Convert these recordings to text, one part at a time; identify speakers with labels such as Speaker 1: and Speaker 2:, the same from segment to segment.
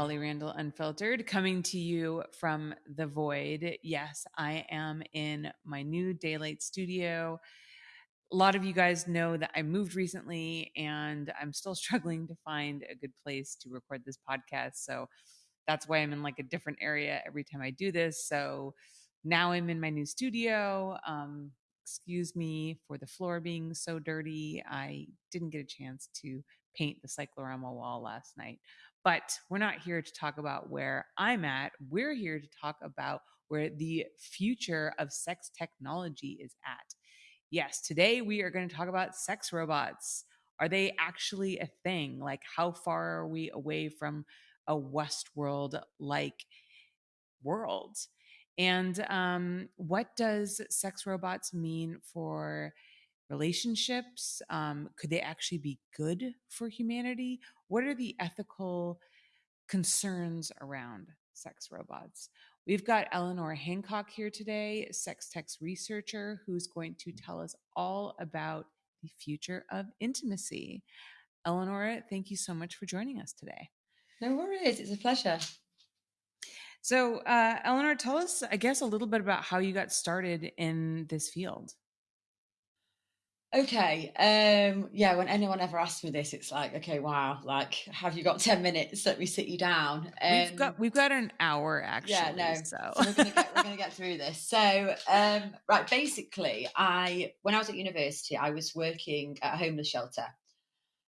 Speaker 1: Holly Randall Unfiltered, coming to you from the void. Yes, I am in my new daylight studio. A lot of you guys know that I moved recently and I'm still struggling to find a good place to record this podcast. So that's why I'm in like a different area every time I do this. So now I'm in my new studio. Um, excuse me for the floor being so dirty. I didn't get a chance to paint the cyclorama wall last night. But we're not here to talk about where I'm at. We're here to talk about where the future of sex technology is at. Yes, today we are going to talk about sex robots. Are they actually a thing? Like, how far are we away from a Westworld like world? And um, what does sex robots mean for relationships? Um, could they actually be good for humanity? What are the ethical concerns around sex robots? We've got Eleanor Hancock here today, sex tech researcher, who's going to tell us all about the future of intimacy. Eleanor, thank you so much for joining us today.
Speaker 2: No worries. It's a pleasure.
Speaker 1: So, uh, Eleanor, tell us, I guess, a little bit about how you got started in this field.
Speaker 2: Okay. Um, yeah, when anyone ever asks me this, it's like, okay, wow, like, have you got 10 minutes? Let me sit you down.
Speaker 1: Um, we've got we've got an hour actually.
Speaker 2: Yeah, no.
Speaker 1: So,
Speaker 2: so we're gonna get we're gonna get through this. So um, right, basically I when I was at university, I was working at a homeless shelter.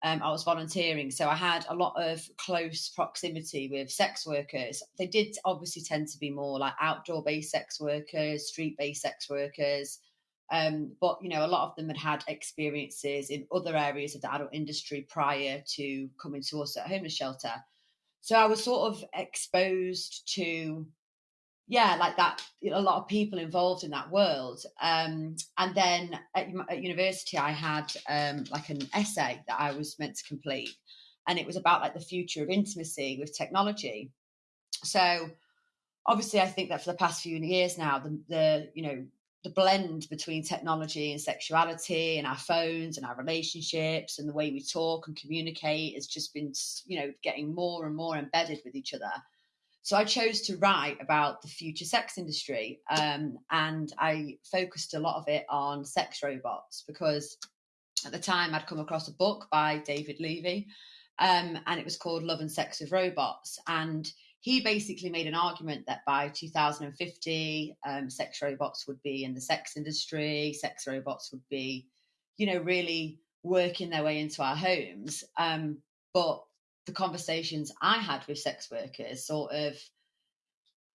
Speaker 2: Um, I was volunteering, so I had a lot of close proximity with sex workers. They did obviously tend to be more like outdoor based sex workers, street based sex workers. Um, but you know, a lot of them had had experiences in other areas of the adult industry prior to coming to us at homeless shelter. So I was sort of exposed to, yeah, like that. You know, a lot of people involved in that world. Um, and then at, at, university, I had um, like an essay that I was meant to complete, and it was about like the future of intimacy with technology. So obviously, I think that for the past few years now, the, the you know the blend between technology and sexuality and our phones and our relationships and the way we talk and communicate has just been you know getting more and more embedded with each other. So i chose to write about the future sex industry um, and i focused a lot of it on sex robots because at the time i'd come across a book by david levy um, and it was called love and sex with robots. And he basically made an argument that by 2050, um, sex robots would be in the sex industry, sex robots would be, you know, really working their way into our homes. Um, but the conversations I had with sex workers sort of,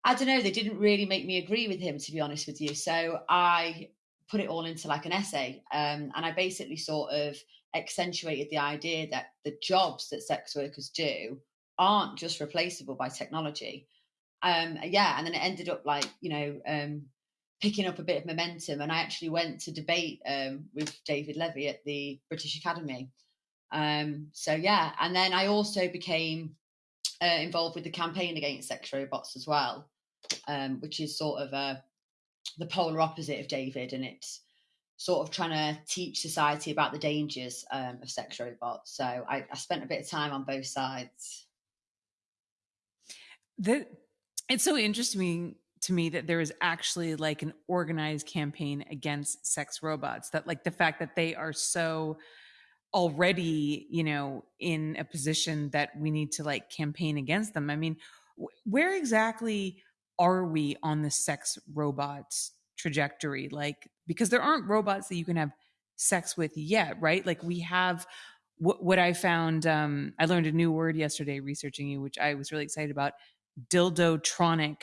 Speaker 2: I don't know, they didn't really make me agree with him, to be honest with you. So I put it all into like an essay. Um, and I basically sort of accentuated the idea that the jobs that sex workers do aren't just replaceable by technology. Um, yeah, and then it ended up like you know um, picking up a bit of momentum, and I actually went to debate um, with David Levy at the British Academy. Um, so yeah, and then I also became uh, involved with the campaign against sex robots as well, um, which is sort of uh, the polar opposite of David, and it's sort of trying to teach society about the dangers um, of sex robots. So I, I, spent a bit of time on both sides.
Speaker 1: That it's so interesting to me that there is actually like an organized campaign against sex robots. That like the fact that they are so already, you know, in a position that we need to like campaign against them. I mean, where exactly are we on the sex robots trajectory? Like, because there aren't robots that you can have sex with yet, right? Like we have what, what I found, um, I learned a new word yesterday researching you, which I was really excited about dildotronic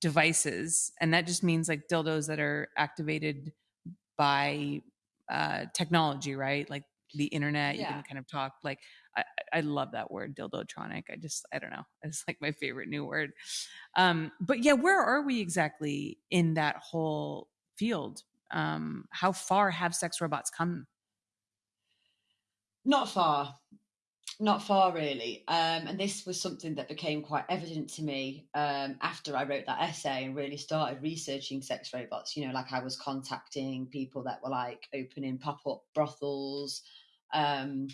Speaker 1: devices and that just means like dildos that are activated by uh, technology right? Like the internet yeah. you can kind of talk like I, I love that word dildotronic i just i don't know it's like my favorite new word. Um but yeah where are we exactly in that whole field? Um how far have sex robots come?
Speaker 2: Not far not far, really. Um, and this was something that became quite evident to me um, after I wrote that essay and really started researching sex robots. You know, like I was contacting people that were like opening pop up brothels, um,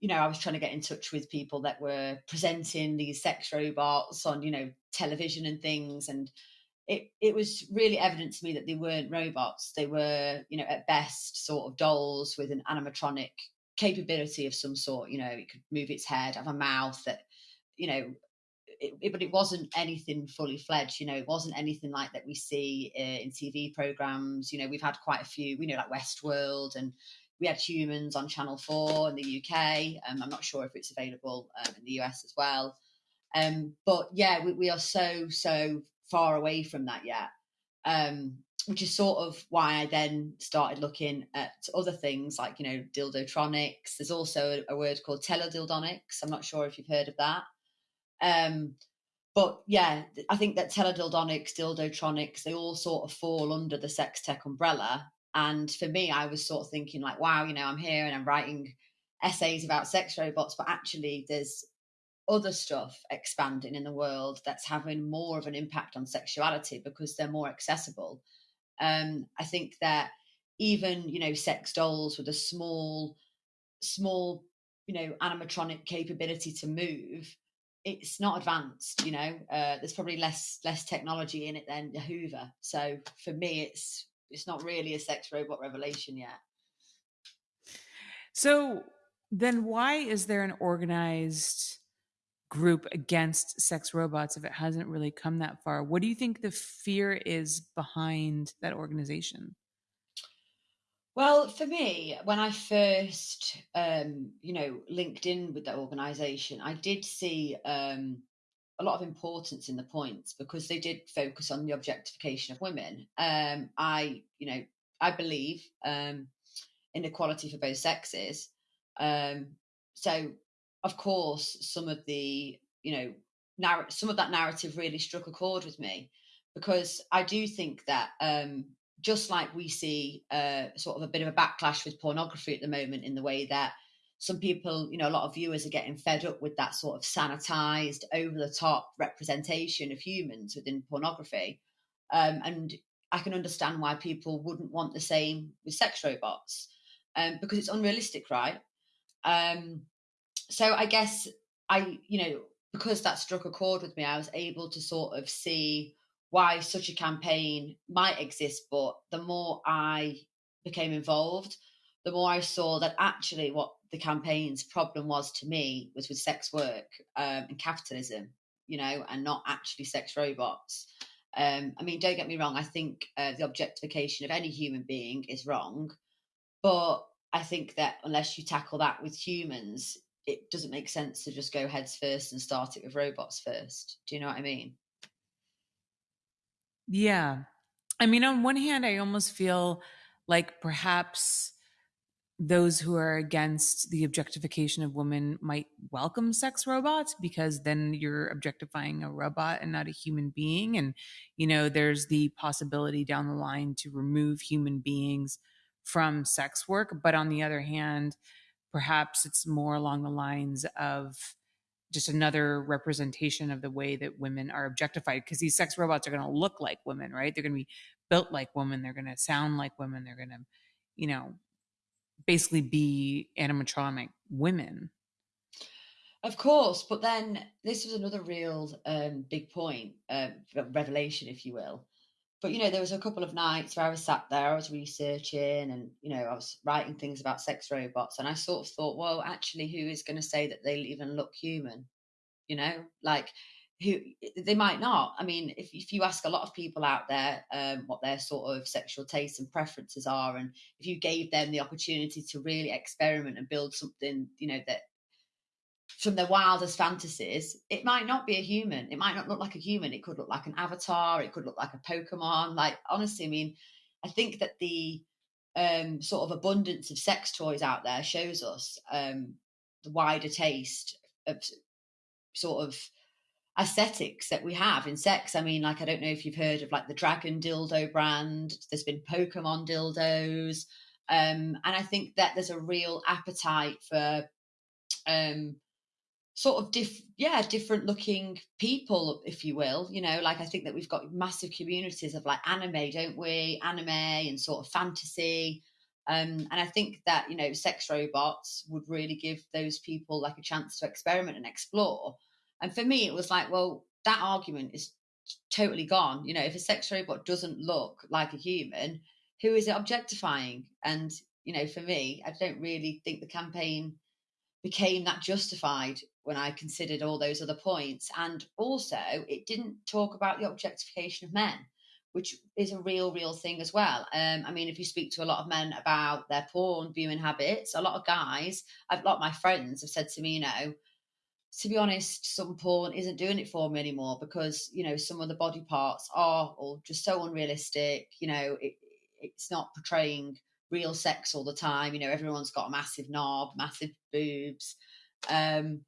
Speaker 2: you know, I was trying to get in touch with people that were presenting these sex robots on, you know, television and things. And it, it was really evident to me that they weren't robots. They were, you know, at best sort of dolls with an animatronic capability of some sort. You know, it could move its head, have a mouth that, you know, it, it, but it wasn't anything fully fledged. You know, it wasn't anything like that we see uh, in TV programs. You know, we've had quite a few. We know like Westworld and we had humans on Channel 4 in the UK. Um, I'm not sure if it's available um, in the US as well. Um, but yeah, we, we, are so, so far away from that yet, um, which is sort of why I then started looking at other things like, you know, dildotronics. There's also a, a word called teledildonics. I'm not sure if you've heard of that. Um, but yeah, I think that teledildonics, dildotronics, they all sort of fall under the sex tech umbrella. And for me, I was sort of thinking, like, wow, you know, I'm here and I'm writing essays about sex robots, but actually, there's other stuff expanding in the world that's having more of an impact on sexuality because they're more accessible. Um, I think that even, you know, sex dolls with a small, small, you know, animatronic capability to move, it's not advanced you know uh, there's probably less less technology in it than the hoover so for me it's it's not really a sex robot revelation yet.
Speaker 1: So then why is there an organized group against sex robots if it hasn't really come that far? What do you think the fear is behind that organization?
Speaker 2: Well, for me, when I first, um, you know, linked in with that organization, I did see um, a lot of importance in the points because they did focus on the objectification of women. Um, I, you know, I believe um, for both sexes. Um, so, of course, some of the, you know, narr- some of that narrative really struck a chord with me because I do think that um, just like we see uh, sort of a bit of a backlash with pornography at the moment in the way that some people, you know, a lot of viewers are getting fed up with that sort of sanitized, over the top representation of humans within pornography. Um, and I can understand why people wouldn't want the same with sex robots um, because it's unrealistic, right? Um, so I guess I, you know, because that struck a chord with me, I was able to sort of see why such a campaign might exist. But the more I became involved, the more I saw that actually what the campaign's problem was to me was with sex work um, and capitalism, you know, and not actually sex robots. Um, I mean, don't get me wrong. I think uh, the objectification of any human being is wrong, but I think that unless you tackle that with humans, it doesn't make sense to just go heads first and start it with robots first. Do you know what I mean?
Speaker 1: Yeah. I mean, on one hand, I almost feel like perhaps those who are against the objectification of women might welcome sex robots because then you're objectifying a robot and not a human being and you know there's the possibility down the line to remove human beings from sex work but on the other hand perhaps it's more along the lines of just another representation of the way that women are objectified because these sex robots are going to look like women right they're going to be built like women they're going to sound like women they're going to you know basically be animatronic women.
Speaker 2: Of course, but then this was another real um, big point, uh, revelation, if you will. But you know, there was a couple of nights where I was sat there, I was researching, and you know, I was writing things about sex robots, and I sort of thought, well, actually, who is going to say that they even look human? You know, like who they might not. I mean, if, if you ask a lot of people out there um, what their sort of sexual tastes and preferences are, and if you gave them the opportunity to really experiment and build something, you know, that from their wildest fantasies, it might not be a human. It might not look like a human. It could look like an avatar. It could look like a Pokemon. Like, honestly, I mean, I think that the um, sort of abundance of sex toys out there shows us um, the wider taste of sort of aesthetics that we have in sex. I mean, like I don't know if you've heard of like the Dragon dildo brand. There's been Pokemon dildos, um, and I think that there's a real appetite for um, sort of diff yeah different looking people if you will you know like i think that we've got massive communities of like anime don't we anime and sort of fantasy Um, and I think that you know, sex robots would really give those people like a chance to experiment and explore. And for me, it was like, well, that argument is totally gone. You know, if a sex robot doesn't look like a human, who is it objectifying? And you know, for me, I don't really think the campaign became that justified when I considered all those other points. And also, it didn't talk about the objectification of men, which is a real, real thing as well. Um, I mean, if you speak to a lot of men about their porn viewing habits, a lot of guys, a lot of my friends have said to me, you know, to be honest, some porn isn't doing it for me anymore because you know some of the body parts are all just so unrealistic. You know, it, it's not portraying real sex all the time. You know, everyone's got a massive knob, massive boobs. Um,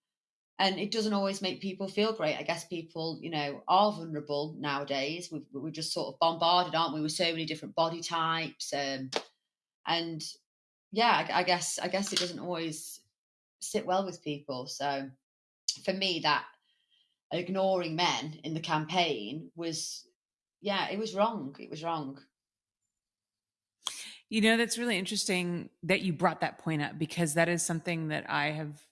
Speaker 2: and it doesn't always make people feel great. I guess people, you know, are vulnerable nowadays. we we're just sort of bombarded, aren't we, with so many different body types, um, and yeah, I, I, guess I guess it doesn't always sit well with people. So for me, that ignoring men in the campaign was, yeah, it was wrong. It was wrong.
Speaker 1: You know, that's really interesting that you brought that point up because that is something that I have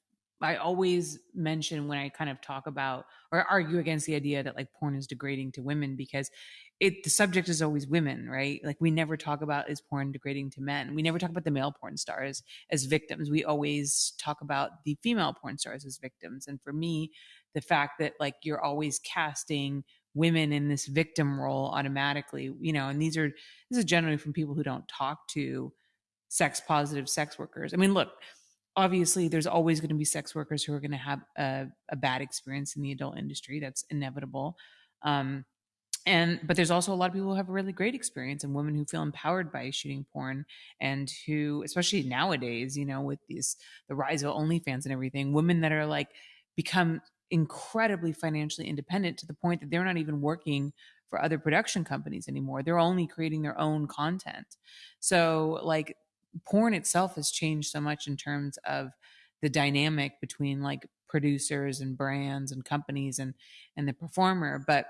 Speaker 1: I always mention when I kind of talk about or argue against the idea that like porn is degrading to women because it the subject is always women, right? Like we never talk about is porn degrading to men. We never talk about the male porn stars as victims. We always talk about the female porn stars as victims. And for me, the fact that like you're always casting women in this victim role automatically, you know, and these are this is generally from people who don't talk to sex positive sex workers. I mean, look, obviously there's always going to be sex workers who are going to have a, a, bad experience in the adult industry that's inevitable um, and but there's also a lot of people who have a really great experience and women who feel empowered by shooting porn and who especially nowadays you know with these the rise of onlyfans and everything women that are like become incredibly financially independent to the point that they're not even working for other production companies anymore. They're only creating their own content. So like porn itself has changed so much in terms of the dynamic between like producers and brands and companies and and the performer. But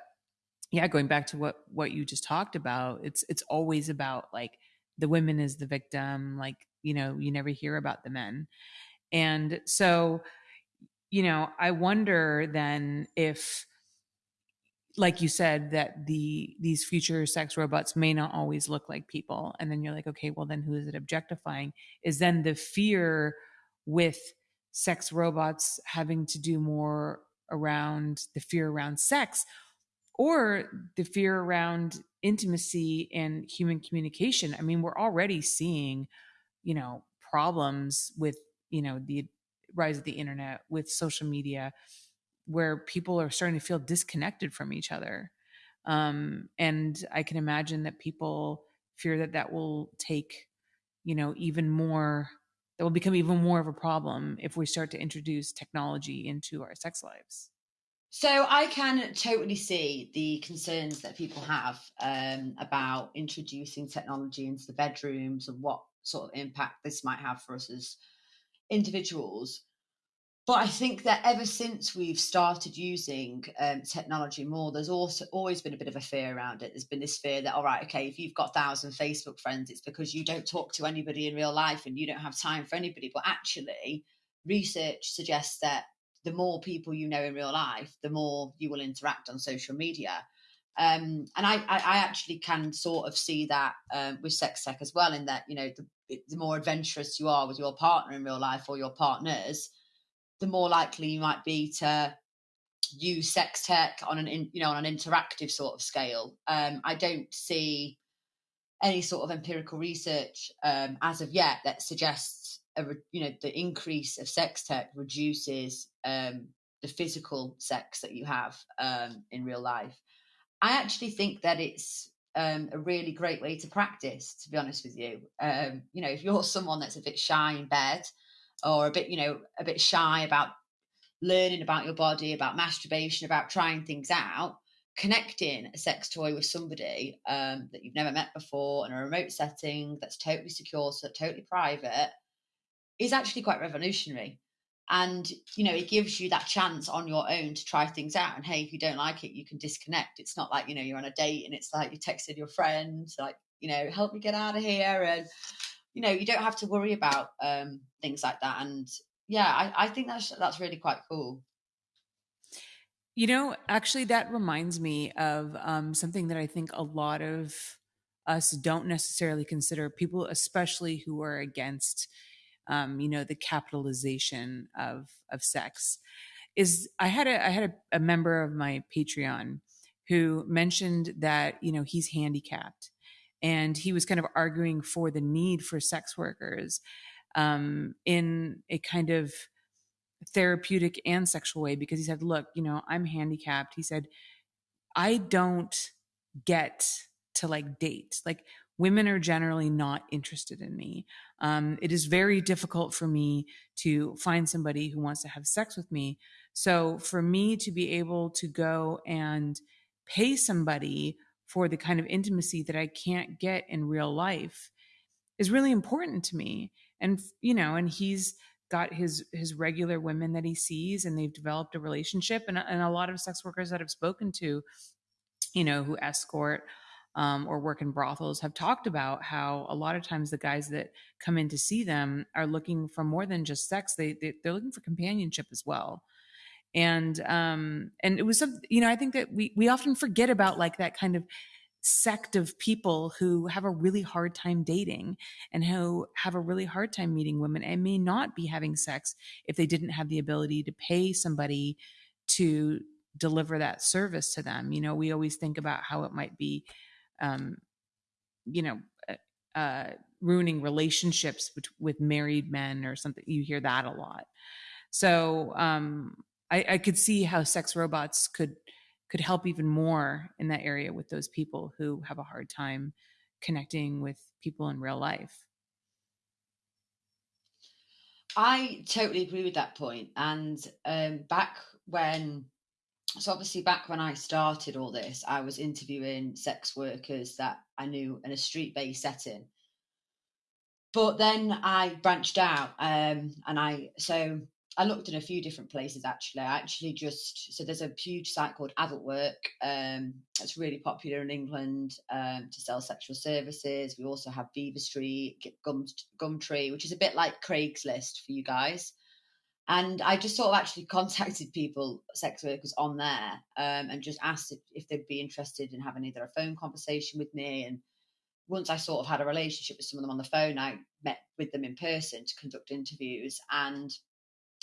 Speaker 1: yeah going back to what what you just talked about it's it's always about like the women is the victim like you know you never hear about the men. And so you know i wonder then if like you said that the these future sex robots may not always look like people and then you're like okay well then who is it objectifying? is then the fear with sex robots having to do more around the fear around sex or the fear around intimacy and human communication. I mean we're already seeing you know problems with you know the rise of the internet with social media where people are starting to feel disconnected from each other. Um, and I can imagine that people fear that that will take, you know, even more, that will become even more of a problem if we start to introduce technology into our sex lives.
Speaker 2: So I can totally see the concerns that people have um, about introducing technology into the bedrooms and what sort of impact this might have for us as individuals. But I think that ever since we've started using um, technology more, there's also always been a bit of a fear around it. There's been this fear that, all right, okay, if you've got thousand Facebook friends, it's because you don't talk to anybody in real life and you don't have time for anybody. But actually, research suggests that the more people you know in real life, the more you will interact on social media. Um, and I, I, I, actually can sort of see that um, with sex tech as well, in that you know the, the more adventurous you are with your partner in real life or your partners, the more likely you might be to use sex tech on an in, you know on an interactive sort of scale. Um, I don't see any sort of empirical research um, as of yet that suggests a you know the increase of sex tech reduces um, the physical sex that you have um, in real life. I actually think that it's um, a really great way to practice. To be honest with you, um, you know, if you're someone that's a bit shy in bed or a bit, you know, a bit shy about learning about your body, about masturbation, about trying things out, connecting a sex toy with somebody um, that you've never met before in a remote setting that's totally secure, so totally private, is actually quite revolutionary. And you know, it gives you that chance on your own to try things out. And hey, if you don't like it, you can disconnect. It's not like you know you're on a date and it's like you texted your friend, like you know, help me get out of here, and you know, you don't have to worry about um, things like that. And yeah, I, I think that's that's really quite cool.
Speaker 1: You know, actually, that reminds me of um, something that I think a lot of us don't necessarily consider people, especially who are against, um, you know, the capitalization of of sex. Is I had a I had a, a member of my Patreon who mentioned that you know he's handicapped, and he was kind of arguing for the need for sex workers um, in a kind of therapeutic and sexual way because he said, Look, you know, I'm handicapped. He said, I don't get to like date. Like women are generally not interested in me. Um, it is very difficult for me to find somebody who wants to have sex with me. So for me to be able to go and pay somebody for the kind of intimacy that I can't get in real life is really important to me. And you know, and he's got his his regular women that he sees and they've developed a relationship and, and a lot of sex workers that I've spoken to you know who escort um, or work in brothels have talked about how a lot of times the guys that come in to see them are looking for more than just sex they, they they're looking for companionship as well and um and it was some you know i think that we we often forget about like that kind of sect of people who have a really hard time dating and who have a really hard time meeting women and may not be having sex if they didn't have the ability to pay somebody to deliver that service to them. You know, we always think about how it might be, um, you know, uh, uh ruining relationships with, with, married men or something. You hear that a lot. So um, I, I could see how sex robots could could help even more in that area with those people who have a hard time connecting with people in real life.
Speaker 2: I totally agree with that point. And um, back when, so obviously back when I started all this, I was interviewing sex workers that I knew in a street based setting. But then I branched out, um, and I so I looked in a few different places actually. I actually just so there's a huge site called Adult Work. Um, it's really popular in England um, to sell sexual services. We also have Vivastreet, Gum, Gumtree, which is a bit like Craigslist for you guys. And I just sort of actually contacted people, sex workers on there, um, and just asked if, if they'd be interested in having either a phone conversation with me. And once I sort of had a relationship with some of them on the phone, I met with them in person to conduct interviews. And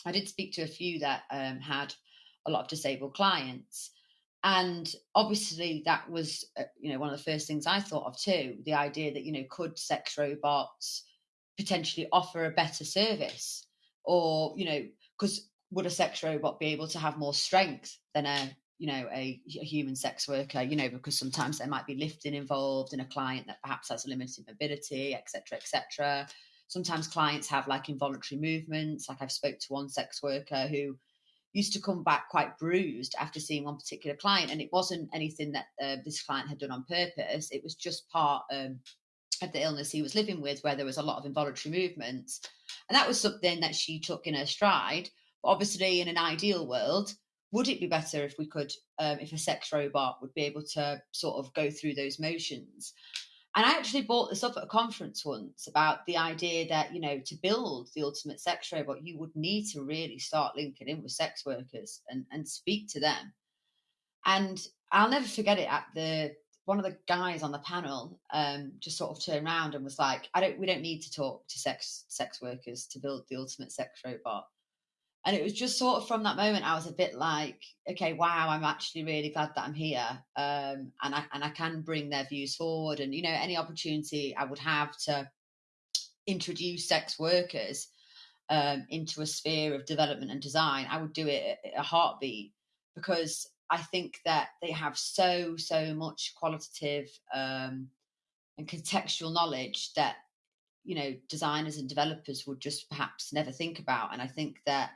Speaker 2: I did speak to a few that um, had a lot of disabled clients. And obviously, that was, uh, you know, one of the first things I thought of too. The idea that, you know, could sex robots potentially offer a better service, or you know, because would a sex robot be able to have more strength than a, you know, a, a human sex worker? You know, because sometimes there might be lifting involved in a client that perhaps has a limited mobility, etc., etc sometimes clients have like involuntary movements. Like I've spoke to one sex worker who used to come back quite bruised after seeing one particular client, and it wasn't anything that uh, this client had done on purpose. It was just part um, of the illness he was living with, where there was a lot of involuntary movements, and that was something that she took in her stride. But obviously, in an ideal world, would it be better if we could, um, if a sex robot would be able to sort of go through those motions? And I actually brought this up at a conference once about the idea that, you know, to build the ultimate sex robot, you would need to really start linking in with sex workers and, and speak to them. And I'll never forget it at the one of the guys on the panel um, just sort of turned around and was like, I don't we don't need to talk to sex sex workers to build the ultimate sex robot. And it was just sort of from that moment I was a bit like, okay, wow, I'm actually really glad that I'm here, um, and I and I can bring their views forward, and you know, any opportunity I would have to introduce sex workers um, into a sphere of development and design, I would do it a heartbeat because I think that they have so so much qualitative um, and contextual knowledge that you know designers and developers would just perhaps never think about, and I think that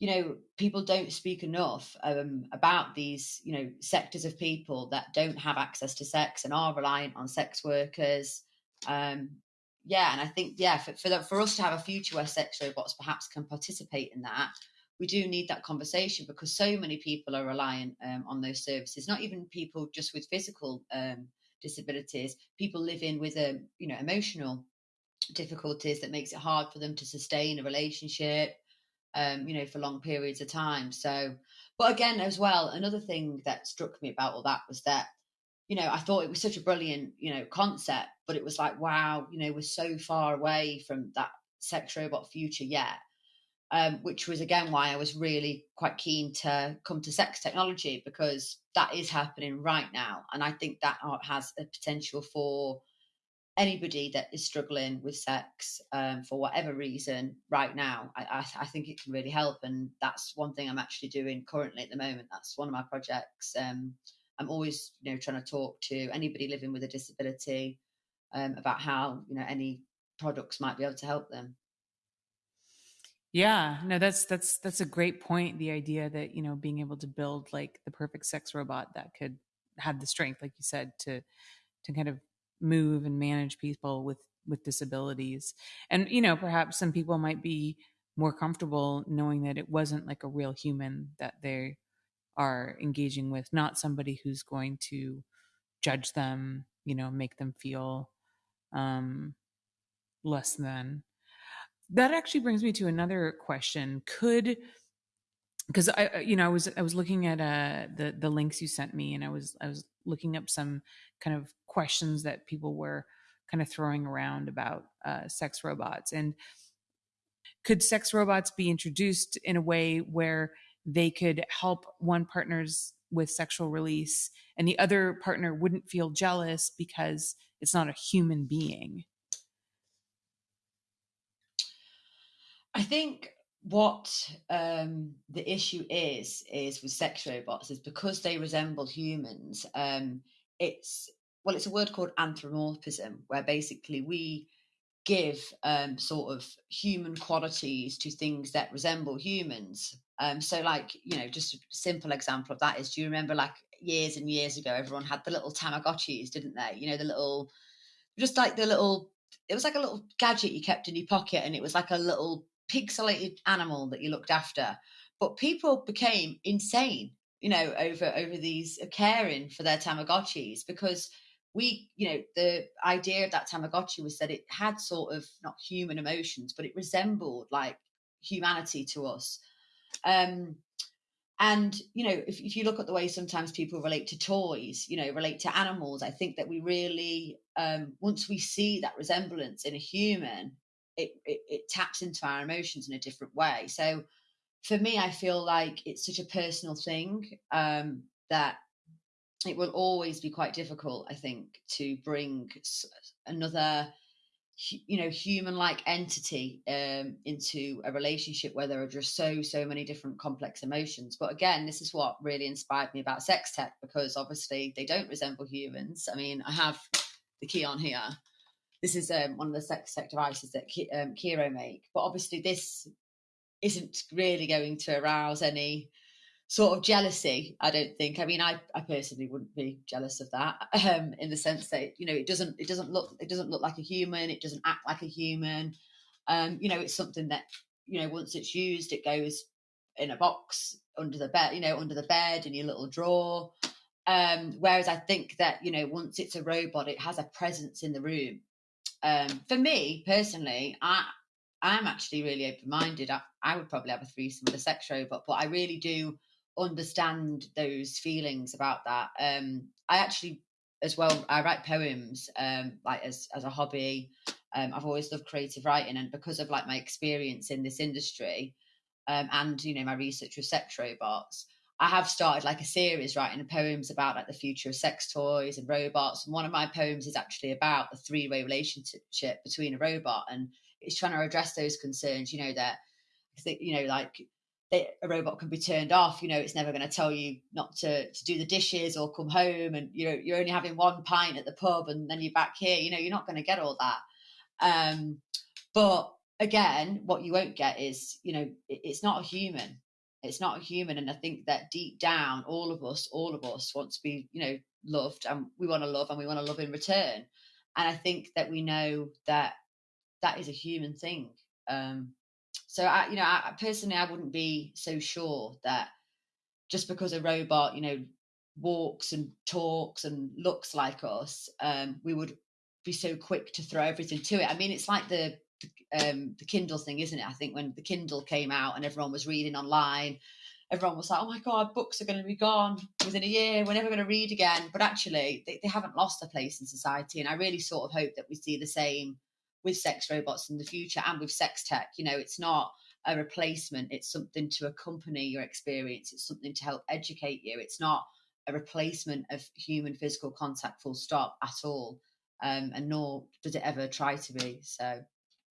Speaker 2: you know people don't speak enough um, about these you know sectors of people that don't have access to sex and are reliant on sex workers um, yeah and i think yeah for, for, the, for us to have a future where sex robots perhaps can participate in that we do need that conversation because so many people are reliant um, on those services not even people just with physical um, disabilities people living with a um, you know emotional difficulties that makes it hard for them to sustain a relationship, um, you know, for long periods of time. So, but again, as well, another thing that struck me about all that was that, you know, I thought it was such a brilliant, you know, concept, but it was like, wow, you know, we're so far away from that sex robot future yet. Um, which was again why I was really quite keen to come to sex technology because that is happening right now, and I think that has a potential for anybody that is struggling with sex um, for whatever reason right now, I, I, I, think it can really help. And that's one thing I'm actually doing currently at the moment. That's one of my projects. Um, I'm always, you know, trying to talk to anybody living with a disability um, about how, you know, any products might be able to help them.
Speaker 1: Yeah, no, that's that's that's a great point. The idea that you know being able to build like the perfect sex robot that could have the strength, like you said, to to kind of move and manage people with with disabilities and you know perhaps some people might be more comfortable knowing that it wasn't like a real human that they are engaging with not somebody who's going to judge them you know make them feel um less than that actually brings me to another question could because I, you know, I was I was looking at uh, the the links you sent me, and I was I was looking up some kind of questions that people were kind of throwing around about uh, sex robots, and could sex robots be introduced in a way where they could help one partner's with sexual release, and the other partner wouldn't feel jealous because it's not a human being?
Speaker 2: I think what um, the issue is is with sex robots is because they resemble humans. Um, it's well, it's a word called anthropomorphism, where basically we give um, sort of human qualities to things that resemble humans. Um, so, like you know, just a simple example of that is: Do you remember, like years and years ago, everyone had the little Tamagotchis, didn't they? You know, the little, just like the little. It was like a little gadget you kept in your pocket, and it was like a little pixelated animal that you looked after. But people became insane, you know, over over these uh, caring for their Tamagotchis because we, you know, the idea of that Tamagotchi was that it had sort of not human emotions, but it resembled like humanity to us. Um, and you know, if, if you look at the way sometimes people relate to toys, you know, relate to animals, I think that we really, um, once we see that resemblance in a human, it, it, it taps into our emotions in a different way. So for me, I feel like it's such a personal thing um, that it will always be quite difficult, I think, to bring another, you know, human-like entity um, into a relationship where there are just so so many different complex emotions. But again, this is what really inspired me about sex tech because obviously they don't resemble humans. I mean, I have the Keon here this is um, one of the sex tech devices that um, Kiiroo make. But obviously, this isn't really going to arouse any sort of jealousy. I don't think. I mean, I, I personally wouldn't be jealous of that um, in the sense that you know it doesn't it doesn't look it doesn't look like a human. It doesn't act like a human. Um, you know, it's something that you know once it's used, it goes in a box under the bed. You know, under the bed in your little drawer. Um, whereas I think that you know once it's a robot, it has a presence in the room um, for me personally, I I'm actually really open minded. I, I would probably have a threesome with a sex robot, but I really do understand those feelings about that. Um, I actually, as well, I write poems um, like as as a hobby. Um, I've always loved creative writing, and because of like my experience in this industry, um, and you know my research with sex robots, I have started like a series writing poems about like the future of sex toys and robots. And one of my poems is actually about the three way relationship between a robot, and it's trying to address those concerns. You know that you know like they, a robot can be turned off. You know it's never going to tell you not to to do the dishes or come home, and you know you're only having one pint at the pub, and then you're back here. You know you're not going to get all that. Um, but again, what you won't get is you know it, it's not a human it's not human and i think that deep down all of us all of us want to be you know loved and we want to love and we want to love in return. And i think that we know that that is a human thing. Um so i you know I, personally i wouldn't be so sure that just because a robot you know walks and talks and looks like us um we would be so quick to throw everything to it. I mean, it's like the um, the Kindle thing, isn't it? I think when the Kindle came out and everyone was reading online, everyone was like, "Oh my god, books are going to be gone within a year. We're never going to read again." But actually, they, they haven't lost their place in society, and I really sort of hope that we see the same with sex robots in the future and with sex tech. You know, it's not a replacement; it's something to accompany your experience. It's something to help educate you. It's not a replacement of human physical contact, full stop, at all. Um, and nor does it ever try to be. So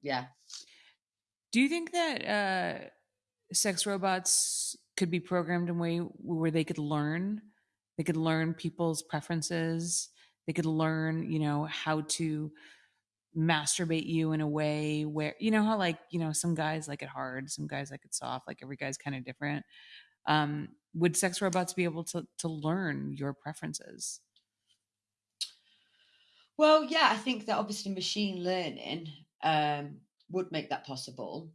Speaker 2: yeah.
Speaker 1: Do you think that uh, sex robots could be programmed in a way where they could learn? They could learn people's preferences. They could learn, you know, how to masturbate you in a way where, you know, how like, you know, some guys like it hard, some guys like it soft, like every guy's kind of different. Um, would sex robots be able to to learn your preferences?
Speaker 2: Well, yeah, I think that obviously machine learning um, would make that possible.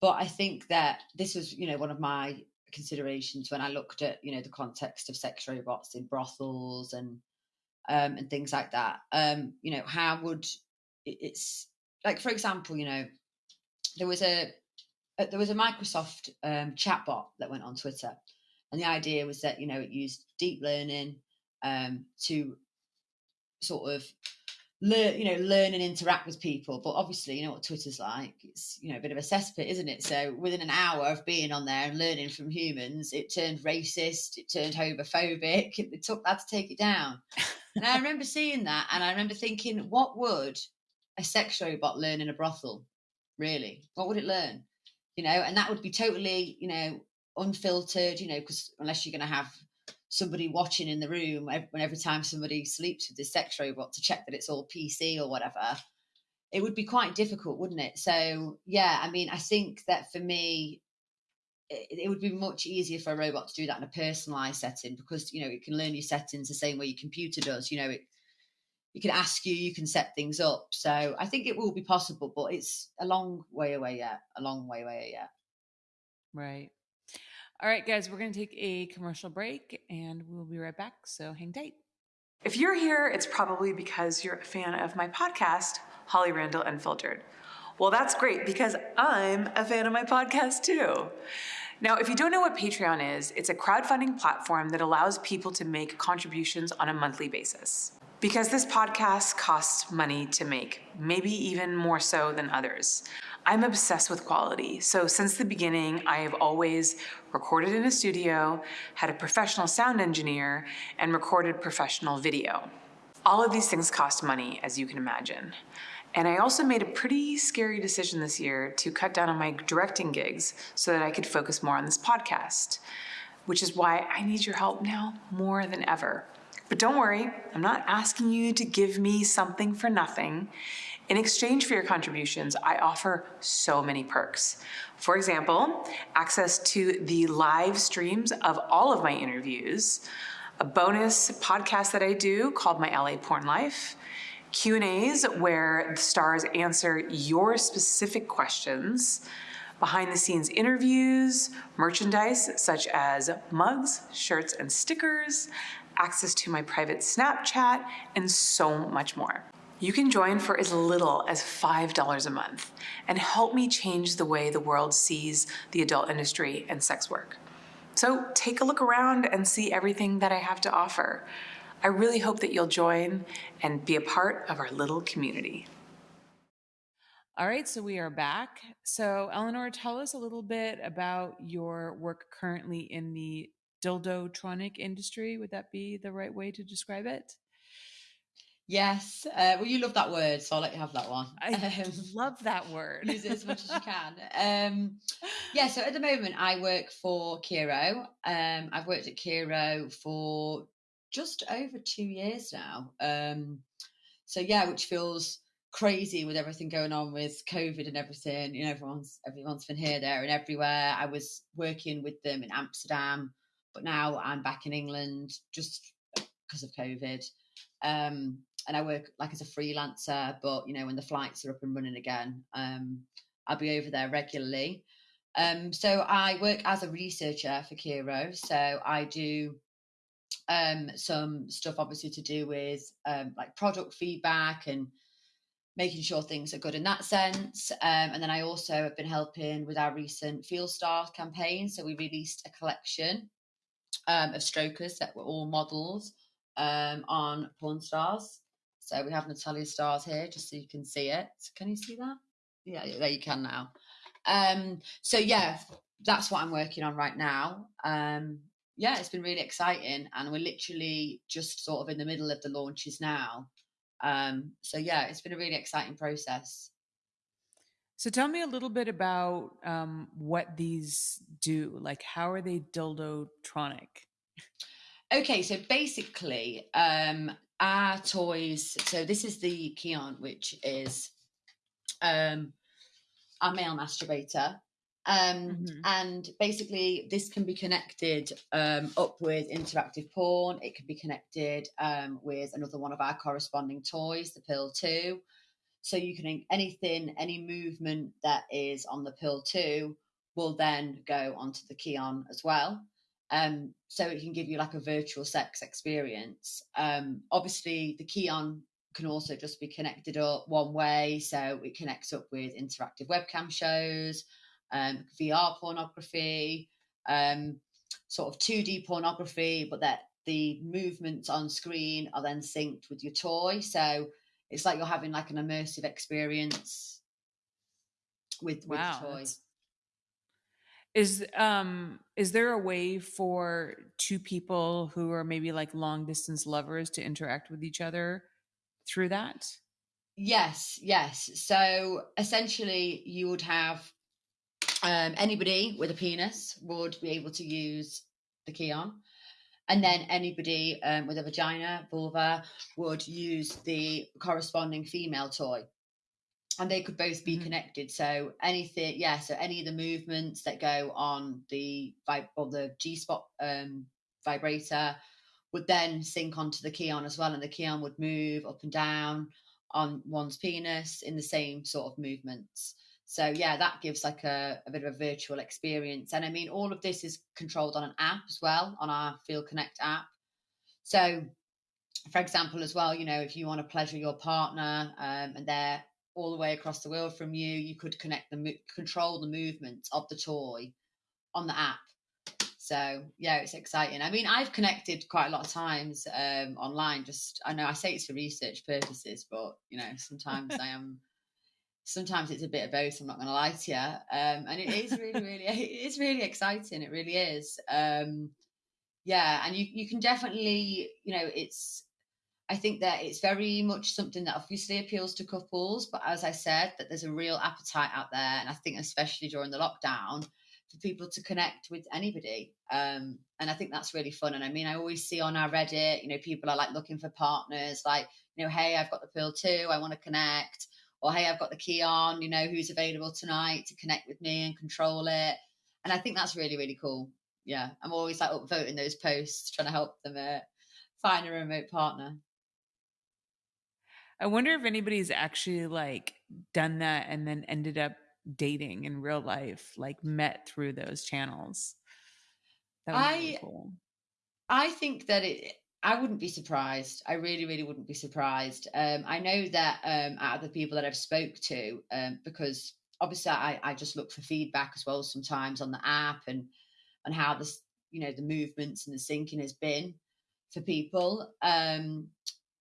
Speaker 2: But I think that this was, you know, one of my considerations when I looked at, you know, the context of sex robots in brothels and um, and things like that. Um, you know, how would it's like, for example, you know, there was a, a there was a Microsoft um, chatbot that went on Twitter, and the idea was that you know it used deep learning um, to sort of learn, you know, learn and interact with people. But obviously, you know what Twitter's like. It's you know a bit of a cesspit, isn't it? So within an hour of being on there and learning from humans, it turned racist, it turned homophobic. It took that to take it down. and I remember seeing that, and I remember thinking, what would a sex robot learn in a brothel? Really, what would it learn? You know, and that would be totally, you know, unfiltered. You know, because unless you're going to have somebody watching in the room when every time somebody sleeps with this sex robot to check that it's all PC or whatever, it would be quite difficult, wouldn't it? So, yeah, I mean, I think that for me, it, it, would be much easier for a robot to do that in a personalized setting because, you know, it can learn your settings the same way your computer does. You know, it, it can ask you, you can set things up. So I think it will be possible, but it's a long way away yet, a long way away yet.
Speaker 1: Right. All right, guys, we're going to take a commercial break and we'll be right back. So hang tight. If you're here, it's probably because you're a fan of my podcast, Holly Randall Unfiltered. Well, that's great because I'm a fan of my podcast too. Now, if you don't know what Patreon is, it's a crowdfunding platform that allows people to make contributions on a monthly basis. Because this podcast costs money to make, maybe even more so than others. I'm obsessed with quality. So since the beginning, I have always recorded in a studio, had a professional sound engineer, and recorded professional video. All of these things cost money, as you can imagine. And I also made a pretty scary decision this year to cut down on my directing gigs so that I could focus more on this podcast, which is why I need your help now more than ever. But don't worry, I'm not asking you to give me something for nothing. In exchange for your contributions, I offer so many perks. For example, access to the live streams of all of my interviews, a bonus podcast that I do called My LA Porn Life, Q&As where the stars answer your specific questions, behind the scenes interviews, merchandise such as mugs, shirts, and stickers, access to my private Snapchat, and so much more. You can join for as little as $5 a month and help me change the way the world sees the adult industry and sex work. So take a look around and see everything that I have to offer. I really hope that you'll join and be a part of our little community. All right, so we are back. So, Eleanor, tell us a little bit about your work currently in the dildotronic industry. Would that be the right way to describe it?
Speaker 2: Yes. Uh, well, you love that word, so I'll let you have that one.
Speaker 1: I um, love that word.
Speaker 2: use it as much as you can. Um, yeah, so at the moment, I work for Kiiroo. Um, I've worked at Kiiroo for just over two years now. Um, so, yeah, which feels crazy with everything going on with COVID and everything. You know, everyone's everyone's been here, there, and everywhere. I was working with them in Amsterdam, but now I'm back in England just because of COVID. Um, and I work like as a freelancer. But you know, when the flights are up and running again, um, I'll be over there regularly. Um, so I work as a researcher for Kiiroo. So I do um, some stuff, obviously, to do with um, like product feedback and making sure things are good in that sense. Um, and then I also have been helping with our recent FeelStar campaign. So we released a collection um, of strokers that were all models um, on Porn Stars. So we have Natalia Starr's here, just so you can see it. Can you see that? Yeah, there you can now. Um, so yeah, that's what I'm working on right now. Um, yeah, it's been really exciting, and we're literally just sort of in the middle of the launches now. Um, so yeah, it's been a really exciting process.
Speaker 1: So tell me a little bit about um, what these do. Like, how are they dildotronic?
Speaker 2: Okay, so basically, um, our toys. So this is the Keon, which is um, our male masturbator. Um, mm-hmm. And basically, this can be connected um, up with interactive porn. It can be connected um, with another one of our corresponding toys, the Pearl 2. So you can, anything, any movement that is on the Pearl 2 will then go onto the Keon as well. Um, so it can give you like a virtual sex experience. Um, obviously, the Keon can also just be connected up one way. So it connects up with interactive webcam shows um, VR pornography, um, sort of 2D pornography, but that the movements on screen are then synced with your toy. So it's like you're having like an immersive experience with, with wow, the toy.
Speaker 1: Is um is there a way for two people who are maybe like long distance lovers to interact with each other through that?
Speaker 2: Yes, yes. So essentially you would have um, anybody with a penis would be able to use the Keon, And then anybody um, with a vagina, vulva, would use the corresponding female toy. And they could both be mm-hmm. connected. So anything, yeah. So any of the movements that go on the or the G spot um, vibrator would then sync onto the Keon as well, and the Keon would move up and down on one's penis in the same sort of movements. So yeah, that gives like a, a, bit of a virtual experience. And I mean, all of this is controlled on an app as well, on our FeelConnect app. So, for example, as well, you know, if you want to pleasure your partner um, and they're all the way across the world from you, you could connect the control the movement of the toy on the app. So yeah, it's exciting. I mean, I've connected quite a lot of times um, online. Just I know I say it's for research purposes, but you know, sometimes I am sometimes it's a bit of both. I'm not going to lie to you, um, and it is really, really, it's really exciting. It really is. Um, yeah, and you you can definitely, you know, it's. I think that it's very much something that obviously appeals to couples, but as I said, that there's a real appetite out there, and I think especially during the lockdown, for people to connect with anybody. Um, and I think that's really fun. And I mean, I always see on our Reddit, you know, people are like looking for partners, like, you know, hey, I've got the Pearl 2, I want to connect or hey, I've got the Keon, you know, who's available tonight to connect with me and control it. And I think that's really, really cool. Yeah, I'm always like upvoting those posts, trying to help them uh, find a remote partner.
Speaker 1: I wonder if anybody's actually like done that and then ended up dating in real life, like met through those channels.
Speaker 2: I, really cool. I think that it I wouldn't be surprised. I really, really wouldn't be surprised. Um, I know that um, out of the people that I've spoke to, um, because obviously I, I just look for feedback as well sometimes on the app and and how this, you know, the movements and the syncing has been for people. Um,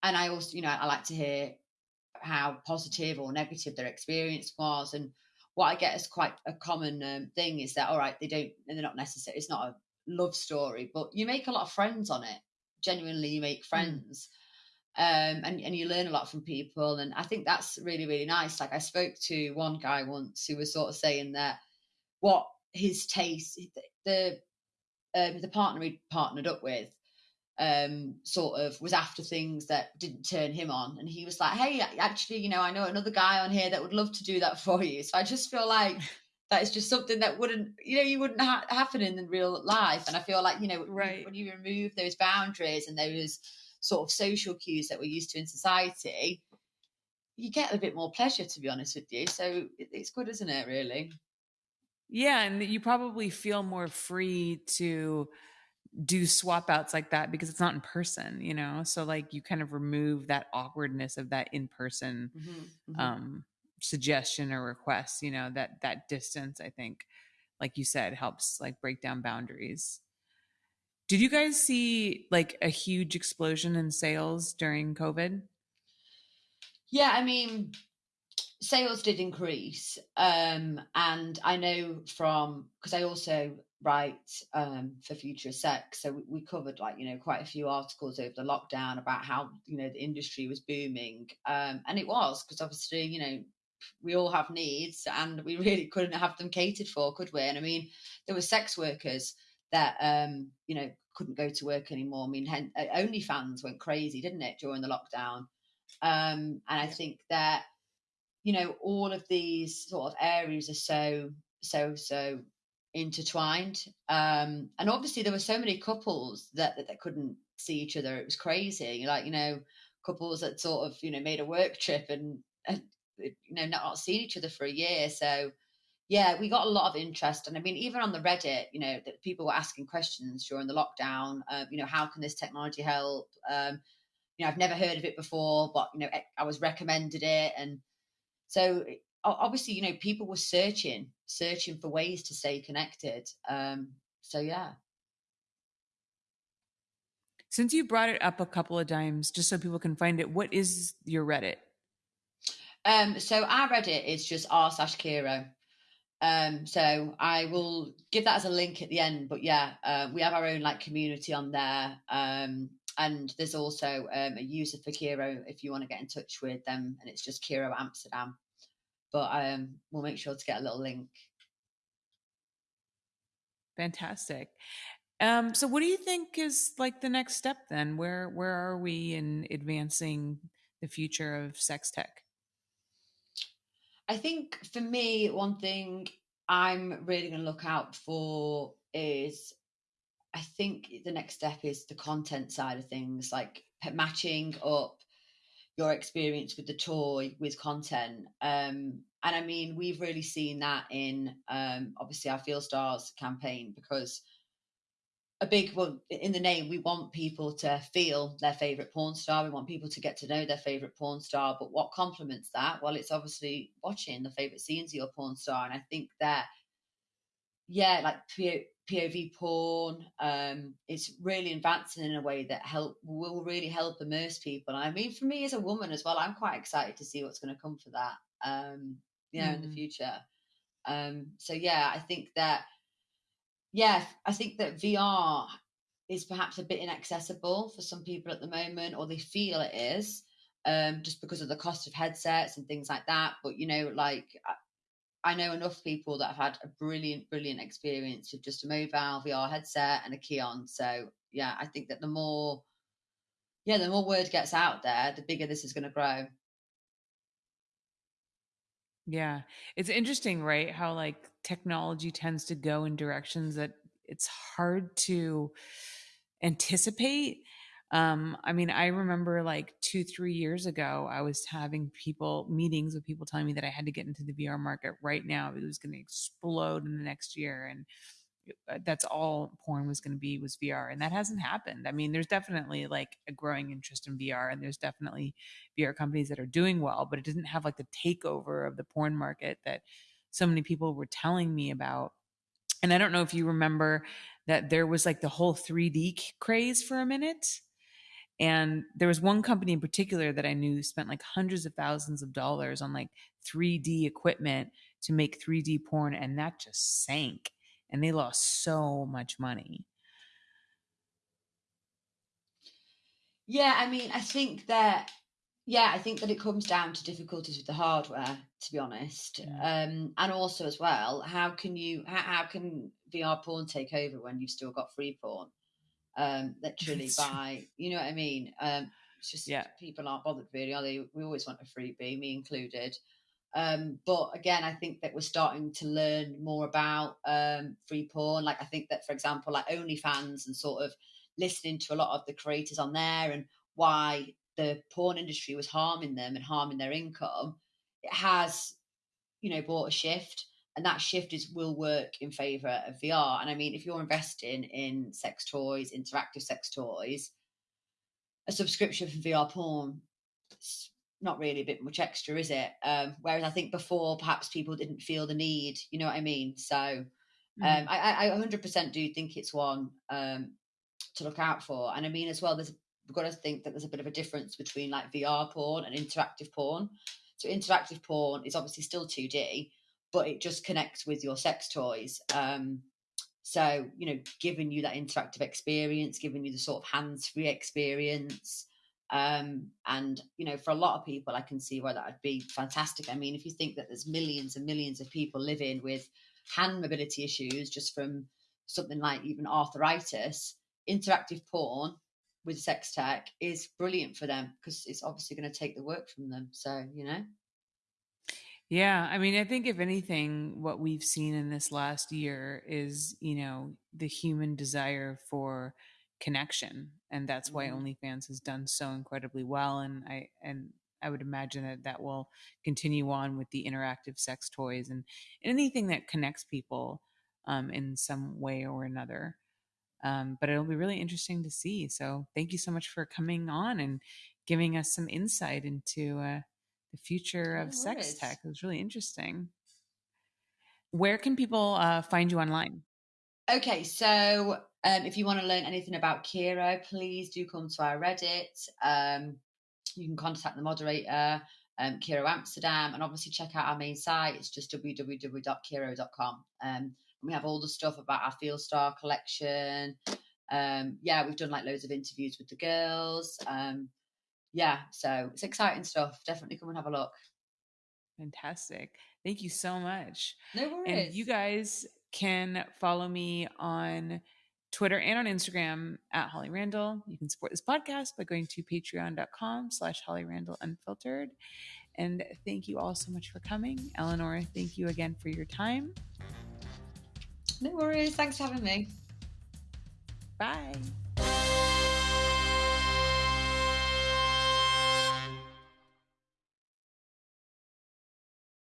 Speaker 2: and I also, you know, I like to hear how positive or negative their experience was. And what I get is quite a common um, thing is that, all right, they don't, they're not necessary. It's not a love story, but you make a lot of friends on it genuinely you make hmm. friends. Mm. Um, and, and you learn a lot from people. And I think that's really, really nice. Like I spoke to one guy once who was sort of saying that what his taste, the um, the partner he partnered up with, um, sort of was after things that didn't turn him on. And he was like, Hey, actually, you know, I know another guy on here that would love to do that for you. So I just feel like that is just something that wouldn't you know you wouldn't ha- happen in the real life and i feel like you know right. when you remove those boundaries and those sort of social cues that we're used to in society you get a bit more pleasure to be honest with you so it's good isn't it really
Speaker 1: yeah and you probably feel more free to do swap outs like that because it's not in person, you know? So like you kind of remove that awkwardness of that in person mm-hmm, mm-hmm. um suggestion or request, you know, that that distance I think like you said helps like break down boundaries. Did you guys see like a huge explosion in sales during COVID?
Speaker 2: Yeah, I mean, sales did increase. Um, and I know from, because I also write um, for Future Sex, so we, we, covered like, you know, quite a few articles over the lockdown about how, you know, the industry was booming. Um, and it was, because obviously, you know, we all have needs and we really couldn't have them catered for, could we? And I mean, there were sex workers that um, you know couldn't go to work anymore. I mean, uh, OnlyFans went crazy, didn't it, during the lockdown? Um, and I think that you know all of these sort of areas are so so so intertwined. Um, and obviously, there were so many couples that, that that couldn't see each other. It was crazy. Like you know, couples that sort of you know made a work trip and, and you know not seen each other for a year. So yeah, we got a lot of interest, and I mean, even on the Reddit, you know, that people were asking questions during the lockdown. Uh, you know, how can this technology help? Um, you know, I've never heard of it before, but you know, I was recommended it, and so obviously, you know, people were searching, searching for ways to stay connected. Um, so yeah.
Speaker 1: Since you brought it up a couple of times, just so people can find it, what is your Reddit?
Speaker 2: Um, so our Reddit is just r slash Kiiroo. Um, so I will give that as a link at the end. But yeah, uh, we have our own like community on there. Um, and there's also um, a user for Kiiroo if you want to get in touch with them, and it's just Kiiroo Amsterdam. But um, we'll make sure to get a little link.
Speaker 1: Fantastic. Um, so what do you think is like the next step then? Where where are we in advancing the future of sex tech?
Speaker 2: I think for me, one thing I'm really going to look out for is I think the next step is the content side of things, like matching up your experience with the toy with content. Um, and I mean, we've really seen that in um, obviously our FeelStars campaign because a big well in the name we want people to feel their favorite porn star we want people to get to know their favorite porn star but what complements that well it's obviously watching the favorite scenes of your porn star and i think that yeah like pov porn um it's really advancing in a way that help will really help immerse people i mean for me as a woman as well i'm quite excited to see what's going to come for that um you know mm. in the mm. future um so yeah i think that yeah, I think that VR is perhaps a bit inaccessible for some people at the moment, or they feel it is, um, just because of the cost of headsets and things like that. But you know, like I know enough people that have had a brilliant, brilliant experience with just a mobile VR headset and a Keon. So yeah, I think that the more, yeah, the more word gets out there, the bigger this is going to grow.
Speaker 1: Yeah. It's interesting, right? How like technology tends to go in directions that it's hard to anticipate. Um, I mean, I remember like two, three years ago, I was having people meetings with people telling me that I had to get into the VR market right now. It was going to explode in the next year. And uh, that's all porn was going to be was VR and that hasn't happened. I mean, there's definitely like a growing interest in VR and there's definitely VR companies that are doing well, but it doesn't have like the takeover of the porn market that so many people were telling me about. And I don't know if you remember that there was like the whole 3D craze for a minute. And there was one company in particular that I knew spent like hundreds of thousands of dollars on like 3D equipment to make 3D porn and that just sank and they lost so much money.
Speaker 2: Yeah, I mean, I think that yeah, I think that it comes down to difficulties with the hardware, to be honest, um, and also as well, how can you how, how, can VR porn take over when you've still got free porn? Um, literally by you know what I mean. Um, it's just yeah. people aren't bothered really, are they? We always want a freebie, me included. Um, but again, I think that we're starting to learn more about um, free porn. Like I think that, for example, like OnlyFans and sort of listening to a lot of the creators on there and why the porn industry was harming them and harming their income, it has, you know, brought a shift. And that shift is will work in favor of VR. And I mean, if you're investing in sex toys, interactive sex toys, a subscription for VR porn, it's not really a bit much extra, is it? Um, whereas I think before, perhaps people didn't feel the need. You know what I mean? So um, mm. I, I 100% do think it's one um, to look out for. And I mean, as well, there's we've got to think that there's a bit of a difference between like VR porn and interactive porn. So interactive porn is obviously still 2D, but it just connects with your sex toys. Um, so you know, giving you that interactive experience, giving you the sort of hands-free experience. Um, and you know, for a lot of people, I can see why that would be fantastic. I mean, if you think that there's millions and millions of people living with hand mobility issues just from something like even arthritis, interactive porn with sex tech is brilliant for them because it's obviously going to take the work from them. So, you know.
Speaker 1: Yeah, I mean, I think if anything, what we've seen in this last year is, you know, the human desire for connection, and that's why mm-hmm. OnlyFans has done so incredibly well. And I and I would imagine that that will continue on with the interactive sex toys and anything that connects people um, in some way or another. Um, but it'll be really interesting to see. So thank you so much for coming on and giving us some insight into uh, the future of sex tech. It was really interesting. Where can people uh, find you online?
Speaker 2: Okay, so um, if you want to learn anything about Kiiroo, please do come to our Reddit. Um, you can contact the moderator, um, Kiiroo Amsterdam, and obviously check out our main site. It's just www.kiiroo.com. Um, we have all the stuff about our FeelStar collection. Um, yeah, we've done like loads of interviews with the girls. Um, yeah, so it's exciting stuff. Definitely come and have a look.
Speaker 1: Fantastic. Thank you so much.
Speaker 2: No worries.
Speaker 1: And you guys can follow me on Twitter and on Instagram at Holly Randall. You can support this podcast by going to patreon.com slash Holly Randall Unfiltered. And thank you all so much for coming. Eleanor, thank you again for your time.
Speaker 2: No worries. Thanks for having me.
Speaker 1: Bye.